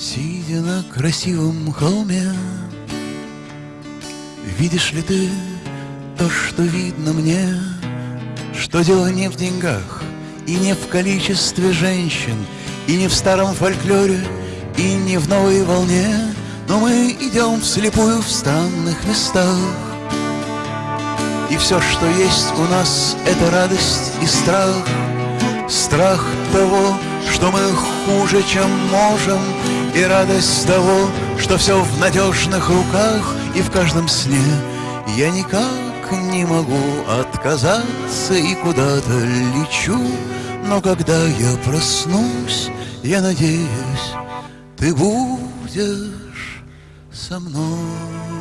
Сидя на красивом холме Видишь ли ты то, что видно мне? Что дело не в деньгах И не в количестве женщин И не в старом фольклоре И не в новой волне Но мы идем вслепую в странных местах. И все, что есть у нас Это радость и страх. Страх того, что мы хуже, чем можем И радость того, что все в надежных руках И в каждом сне. Я никак не могу отказаться И куда-то лечу Но когда я проснусь, я надеюсь Ты будешь со мной